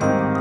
Bye.